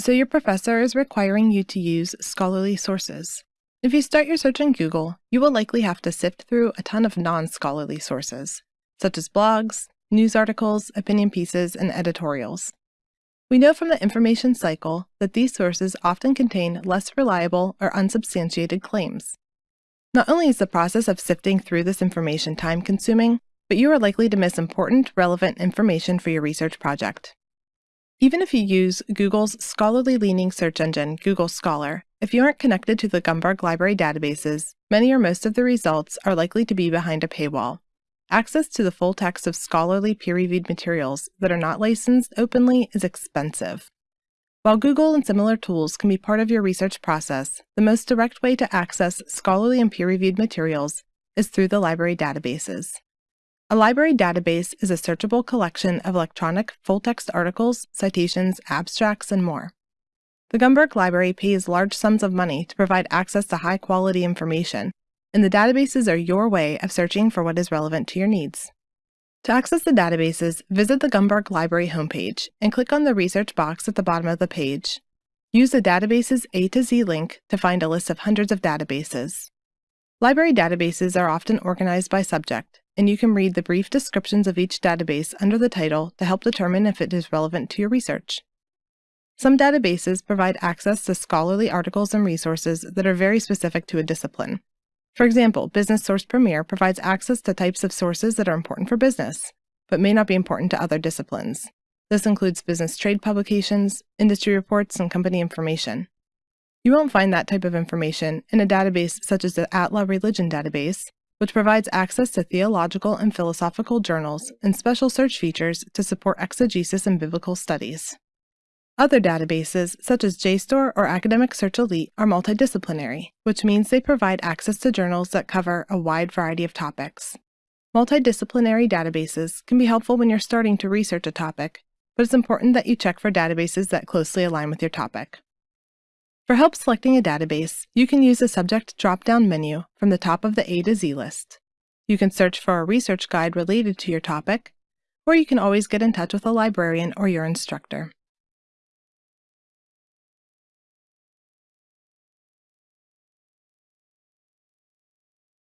So your professor is requiring you to use scholarly sources. If you start your search on Google, you will likely have to sift through a ton of non-scholarly sources, such as blogs, news articles, opinion pieces, and editorials. We know from the information cycle that these sources often contain less reliable or unsubstantiated claims. Not only is the process of sifting through this information time-consuming, but you are likely to miss important, relevant information for your research project. Even if you use Google's scholarly-leaning search engine, Google Scholar, if you aren't connected to the Gumberg Library databases, many or most of the results are likely to be behind a paywall. Access to the full text of scholarly peer-reviewed materials that are not licensed openly is expensive. While Google and similar tools can be part of your research process, the most direct way to access scholarly and peer-reviewed materials is through the library databases. A library database is a searchable collection of electronic full-text articles, citations, abstracts, and more. The Gumberg Library pays large sums of money to provide access to high-quality information, and the databases are your way of searching for what is relevant to your needs. To access the databases, visit the Gumberg Library homepage and click on the research box at the bottom of the page. Use the Databases A to Z link to find a list of hundreds of databases. Library databases are often organized by subject, and you can read the brief descriptions of each database under the title to help determine if it is relevant to your research. Some databases provide access to scholarly articles and resources that are very specific to a discipline. For example, Business Source Premier provides access to types of sources that are important for business, but may not be important to other disciplines. This includes business trade publications, industry reports, and company information. You won't find that type of information in a database such as the Atla Religion Database, which provides access to theological and philosophical journals and special search features to support exegesis and biblical studies. Other databases, such as JSTOR or Academic Search Elite, are multidisciplinary, which means they provide access to journals that cover a wide variety of topics. Multidisciplinary databases can be helpful when you're starting to research a topic, but it's important that you check for databases that closely align with your topic. For help selecting a database, you can use the Subject drop-down menu from the top of the A to Z list. You can search for a research guide related to your topic, or you can always get in touch with a librarian or your instructor.